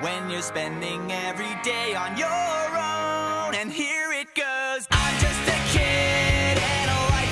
when you're spending every day on your own. And here it goes.